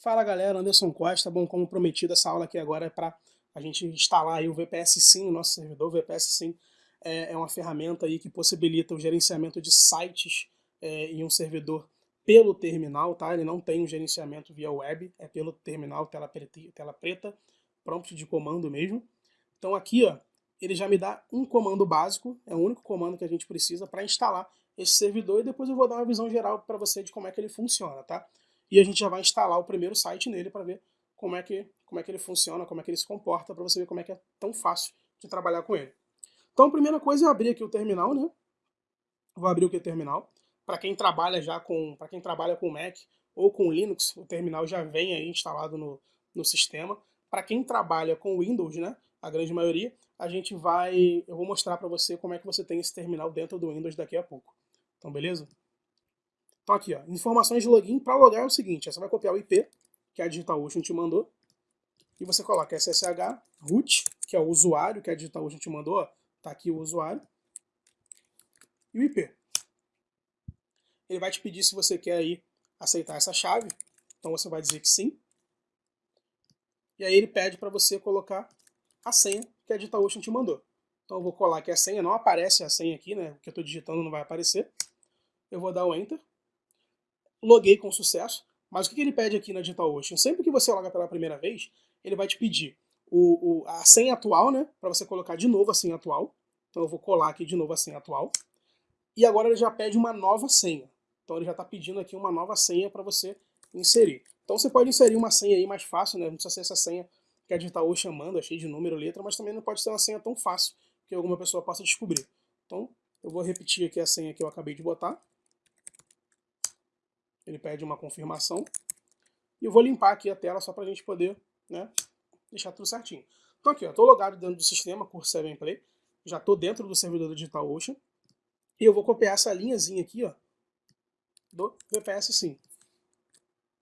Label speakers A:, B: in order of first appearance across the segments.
A: Fala galera, Anderson Costa. Bom, como prometido, essa aula aqui agora é para a gente instalar o VPS Sim no nosso servidor. O VPS Sim é, é uma ferramenta aí que possibilita o gerenciamento de sites é, em um servidor pelo terminal, tá? Ele não tem um gerenciamento via web, é pelo terminal, tela preta, tela preta, prompt de comando mesmo. Então aqui, ó, ele já me dá um comando básico, é o único comando que a gente precisa para instalar esse servidor e depois eu vou dar uma visão geral para você de como é que ele funciona, tá? E a gente já vai instalar o primeiro site nele para ver como é, que, como é que ele funciona, como é que ele se comporta, para você ver como é que é tão fácil de trabalhar com ele. Então a primeira coisa é abrir aqui o terminal, né? Vou abrir o que terminal. Para quem trabalha já com, para quem trabalha com Mac ou com Linux, o terminal já vem aí instalado no, no sistema. Para quem trabalha com Windows, né? A grande maioria, a gente vai, eu vou mostrar para você como é que você tem esse terminal dentro do Windows daqui a pouco. Então, beleza? Então aqui, ó, informações de login. Para logar é o seguinte, você vai copiar o IP, que a DigitalOcean te mandou, e você coloca SSH root, que é o usuário que a DigitalOcean te mandou, ó, tá aqui o usuário, e o IP. Ele vai te pedir se você quer aí aceitar essa chave, então você vai dizer que sim. E aí ele pede para você colocar a senha que a DigitalOcean te mandou. Então eu vou colar aqui a senha, não aparece a senha aqui, né? O que eu estou digitando não vai aparecer. Eu vou dar o Enter loguei com sucesso, mas o que ele pede aqui na DigitalOcean? Sempre que você loga pela primeira vez, ele vai te pedir o, o, a senha atual, né? Para você colocar de novo a senha atual. Então eu vou colar aqui de novo a senha atual. E agora ele já pede uma nova senha. Então ele já está pedindo aqui uma nova senha para você inserir. Então você pode inserir uma senha aí mais fácil, né? Não precisa ser essa senha que a DigitalOcean manda, cheia de número, letra, mas também não pode ser uma senha tão fácil que alguma pessoa possa descobrir. Então eu vou repetir aqui a senha que eu acabei de botar ele pede uma confirmação. E eu vou limpar aqui a tela só para a gente poder né, deixar tudo certinho. Então aqui, estou logado dentro do sistema, curso 7 Play, já estou dentro do servidor do DigitalOcean, e eu vou copiar essa linhazinha aqui, ó, do VPS Sim.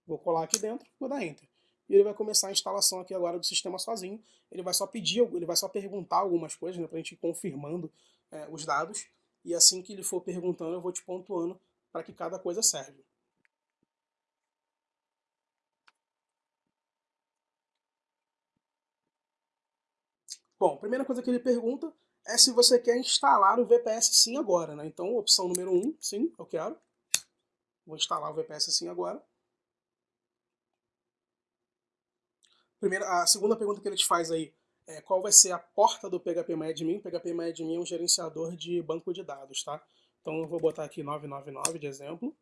A: Vou colar aqui dentro, vou dar Enter. E ele vai começar a instalação aqui agora do sistema sozinho. Ele vai só pedir, ele vai só perguntar algumas coisas, né, para a gente ir confirmando é, os dados. E assim que ele for perguntando, eu vou te pontuando para que cada coisa serve. Bom, a primeira coisa que ele pergunta é se você quer instalar o VPS Sim agora, né? Então, opção número 1, um, sim, eu quero. Vou instalar o VPS Sim agora. Primeira, a segunda pergunta que ele te faz aí é qual vai ser a porta do PHPMyAdmin. PHPMyAdmin é um gerenciador de banco de dados, tá? Então eu vou botar aqui 999 de exemplo.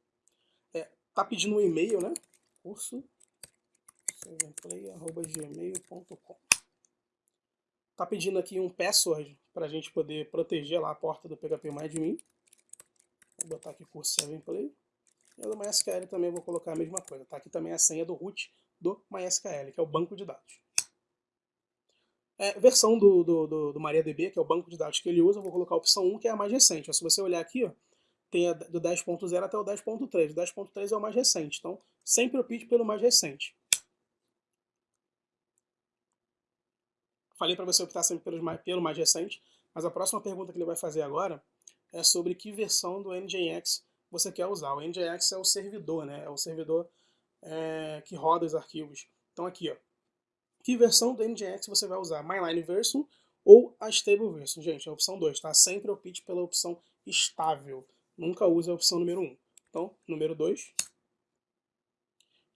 A: É, tá pedindo um e-mail, né? Curso gmail.com Tá pedindo aqui um password para a gente poder proteger lá a porta do PHP MyAdmin. Vou botar aqui curso 7play. E do MySQL também vou colocar a mesma coisa. Tá aqui também a senha do root do MySQL, que é o banco de dados. É, versão do, do, do, do, MariaDB, que é o banco de dados que ele usa, eu vou colocar a opção 1, que é a mais recente. Se você olhar aqui, ó, tem a do 10.0 até o 10.3. O 10.3 é o mais recente, então sempre opte pelo mais recente. Falei para você optar sempre pelo mais, pelo mais recente, mas a próxima pergunta que ele vai fazer agora é sobre que versão do NGINX você quer usar. O NGINX é o servidor, né? É o servidor é, que roda os arquivos. Então aqui, ó, que versão do NGINX você vai usar? Mainline version ou a stable version? Gente, é a opção 2, tá? Sempre opte pela opção estável. Nunca use a opção número 1. Um. Então, número 2.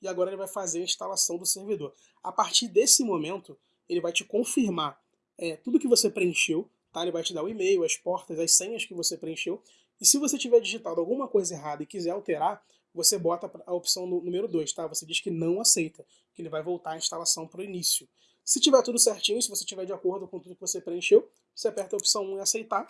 A: E agora ele vai fazer a instalação do servidor. A partir desse momento, ele vai te confirmar é, tudo que você preencheu, tá? ele vai te dar o e-mail, as portas, as senhas que você preencheu, e se você tiver digitado alguma coisa errada e quiser alterar, você bota a opção número 2, tá? Você diz que não aceita, que ele vai voltar a instalação para o início. Se tiver tudo certinho, se você tiver de acordo com tudo que você preencheu, você aperta a opção 1 em aceitar.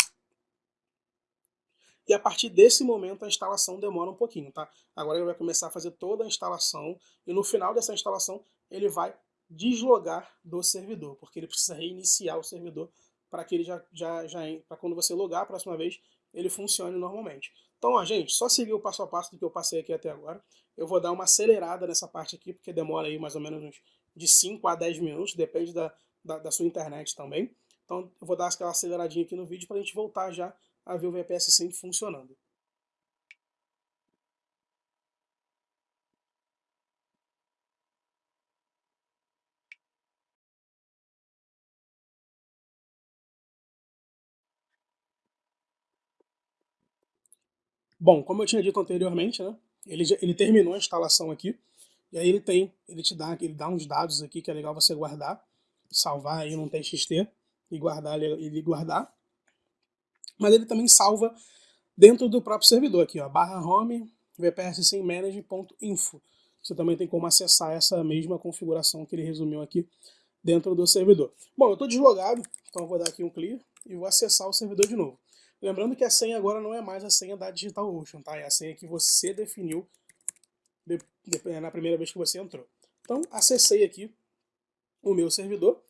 A: E a partir desse momento a instalação demora um pouquinho, tá? Agora ele vai começar a fazer toda a instalação e no final dessa instalação ele vai deslogar do servidor, porque ele precisa reiniciar o servidor para que ele já, já, já para quando você logar a próxima vez, ele funcione normalmente. Então, ó, gente, só seguir o passo a passo do que eu passei aqui até agora. Eu vou dar uma acelerada nessa parte aqui, porque demora aí mais ou menos uns de 5 a 10 minutos, depende da, da, da sua internet também. Então, eu vou dar aquela aceleradinha aqui no vídeo para a gente voltar já a ver o VPS Sync funcionando. Bom, como eu tinha dito anteriormente, né, ele, ele terminou a instalação aqui, e aí ele tem, ele te dá, ele dá uns dados aqui que é legal você guardar, salvar aí num TXT e guardar ele guardar. Mas ele também salva dentro do próprio servidor aqui, ó, barra home vpssimmanage.info. Você também tem como acessar essa mesma configuração que ele resumiu aqui dentro do servidor. Bom, eu estou deslogado, então eu vou dar aqui um clear e vou acessar o servidor de novo. Lembrando que a senha agora não é mais a senha da DigitalOcean, tá? É a senha que você definiu de, de, na primeira vez que você entrou. Então, acessei aqui o meu servidor.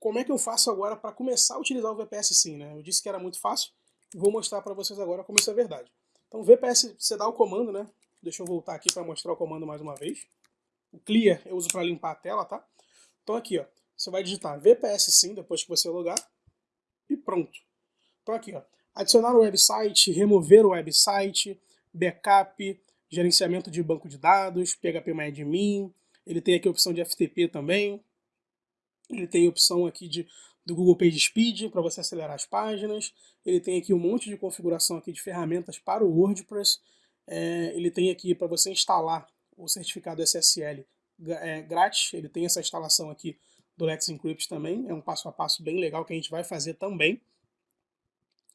A: Como é que eu faço agora para começar a utilizar o VPS Sim, né? Eu disse que era muito fácil, vou mostrar para vocês agora como isso é verdade. Então, VPS, você dá o comando, né? Deixa eu voltar aqui para mostrar o comando mais uma vez. O clear eu uso para limpar a tela, tá? Então aqui, ó, você vai digitar VPS Sim depois que você logar e pronto. Então aqui, ó, adicionar o website, remover o website, backup, gerenciamento de banco de dados, PHP ele tem aqui a opção de FTP também, ele tem a opção aqui de, do Google PageSpeed para você acelerar as páginas, ele tem aqui um monte de configuração aqui de ferramentas para o WordPress, é, ele tem aqui para você instalar o certificado SSL é, grátis, ele tem essa instalação aqui do Let's Encrypt também, é um passo a passo bem legal que a gente vai fazer também.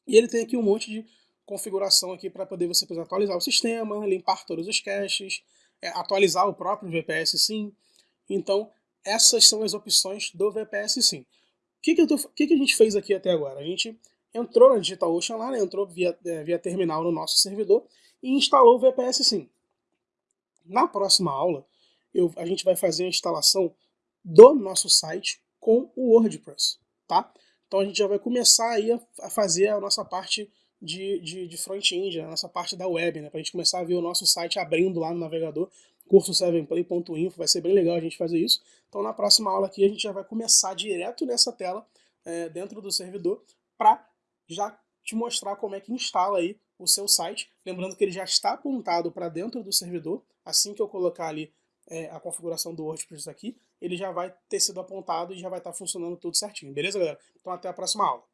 A: E ele tem aqui um monte de configuração aqui para poder você poder atualizar o sistema, limpar todos os caches, é, atualizar o próprio VPS Sim. Então, essas são as opções do VPS Sim. O que, que, tô, que, que a gente fez aqui até agora? A gente entrou na DigitalOcean lá, né, entrou via, é, via terminal no nosso servidor e instalou o VPS Sim. Na próxima aula, eu, a gente vai fazer a instalação do nosso site com o WordPress, tá? Então a gente já vai começar aí a, fazer a nossa parte de, de, de front-end, a nossa parte da web, né? Para a gente começar a ver o nosso site abrindo lá no navegador, curso7play.info, vai ser bem legal a gente fazer isso. Então na próxima aula aqui a gente já vai começar direto nessa tela, é, dentro do servidor, para já te mostrar como é que instala aí o seu site. Lembrando que ele já está apontado para dentro do servidor, assim que eu colocar ali é, a configuração do WordPress aqui, ele já vai ter sido apontado e já vai estar funcionando tudo certinho. Beleza, galera? Então até a próxima aula.